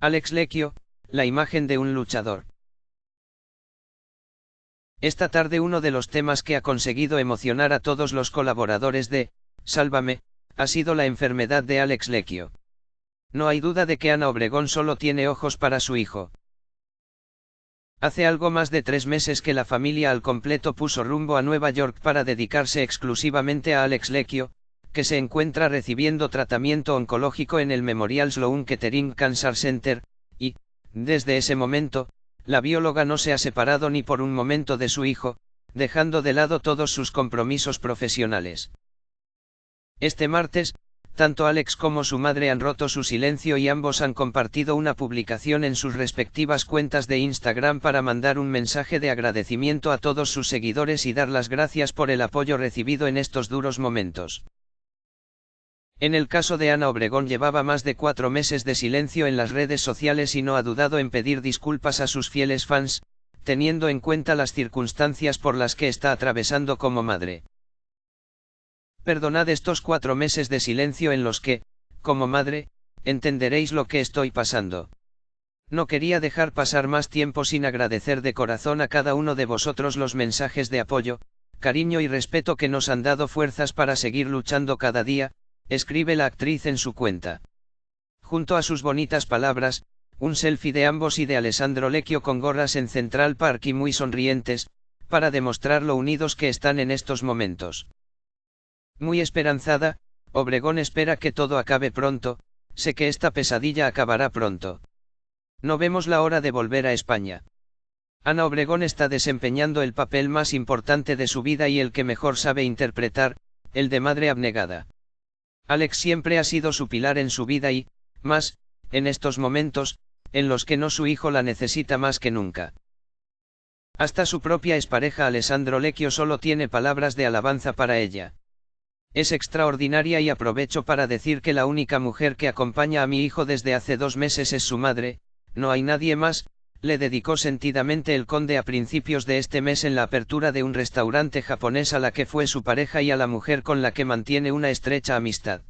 Alex Lecchio, la imagen de un luchador. Esta tarde uno de los temas que ha conseguido emocionar a todos los colaboradores de Sálvame, ha sido la enfermedad de Alex Lecchio. No hay duda de que Ana Obregón solo tiene ojos para su hijo. Hace algo más de tres meses que la familia al completo puso rumbo a Nueva York para dedicarse exclusivamente a Alex Lecchio, que se encuentra recibiendo tratamiento oncológico en el Memorial Sloan Kettering Cancer Center, y, desde ese momento, la bióloga no se ha separado ni por un momento de su hijo, dejando de lado todos sus compromisos profesionales. Este martes, tanto Alex como su madre han roto su silencio y ambos han compartido una publicación en sus respectivas cuentas de Instagram para mandar un mensaje de agradecimiento a todos sus seguidores y dar las gracias por el apoyo recibido en estos duros momentos. En el caso de Ana Obregón llevaba más de cuatro meses de silencio en las redes sociales y no ha dudado en pedir disculpas a sus fieles fans, teniendo en cuenta las circunstancias por las que está atravesando como madre. Perdonad estos cuatro meses de silencio en los que, como madre, entenderéis lo que estoy pasando. No quería dejar pasar más tiempo sin agradecer de corazón a cada uno de vosotros los mensajes de apoyo, cariño y respeto que nos han dado fuerzas para seguir luchando cada día, escribe la actriz en su cuenta. Junto a sus bonitas palabras, un selfie de ambos y de Alessandro Lecchio con gorras en Central Park y muy sonrientes, para demostrar lo unidos que están en estos momentos. Muy esperanzada, Obregón espera que todo acabe pronto, sé que esta pesadilla acabará pronto. No vemos la hora de volver a España. Ana Obregón está desempeñando el papel más importante de su vida y el que mejor sabe interpretar, el de madre abnegada. Alex siempre ha sido su pilar en su vida y, más, en estos momentos, en los que no su hijo la necesita más que nunca. Hasta su propia expareja Alessandro Lecchio solo tiene palabras de alabanza para ella. Es extraordinaria y aprovecho para decir que la única mujer que acompaña a mi hijo desde hace dos meses es su madre, no hay nadie más, le dedicó sentidamente el conde a principios de este mes en la apertura de un restaurante japonés a la que fue su pareja y a la mujer con la que mantiene una estrecha amistad.